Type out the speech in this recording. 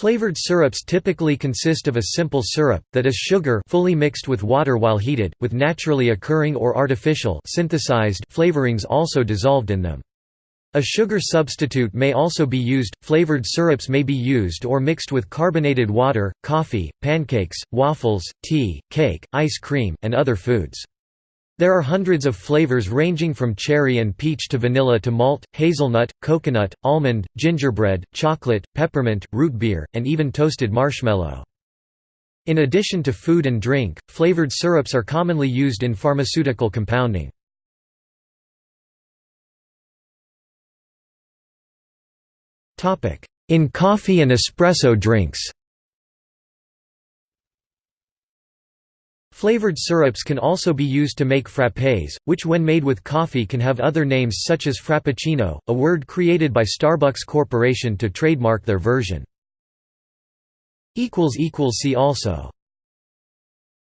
Flavored syrups typically consist of a simple syrup, that is sugar fully mixed with water while heated, with naturally occurring or artificial synthesized flavorings also dissolved in them. A sugar substitute may also be used. Flavored syrups may be used or mixed with carbonated water, coffee, pancakes, waffles, tea, cake, ice cream, and other foods. There are hundreds of flavors ranging from cherry and peach to vanilla to malt, hazelnut, coconut, almond, gingerbread, chocolate, peppermint, root beer, and even toasted marshmallow. In addition to food and drink, flavored syrups are commonly used in pharmaceutical compounding. In coffee and espresso drinks Flavored syrups can also be used to make frappés, which when made with coffee can have other names such as frappuccino, a word created by Starbucks Corporation to trademark their version. See also